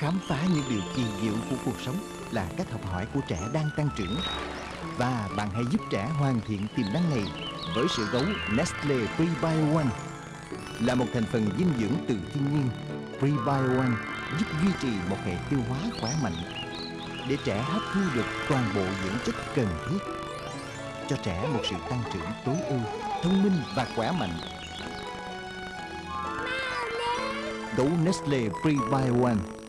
Khám phá những điều kỳ diệu của cuộc sống là cách học hỏi của trẻ đang tăng trưởng. Và bạn hãy giúp trẻ hoàn thiện tiềm năng này với sữa gấu Nestle Prebio One. Là một thành phần dinh dưỡng từ thiên nhiên, Prebio One giúp duy trì một hệ tiêu hóa khỏe mạnh để trẻ hấp thu được toàn bộ dưỡng chất cần thiết cho trẻ một sự tăng trưởng tối ưu, thông minh và khỏe mạnh. Gấu Nestle Prebio One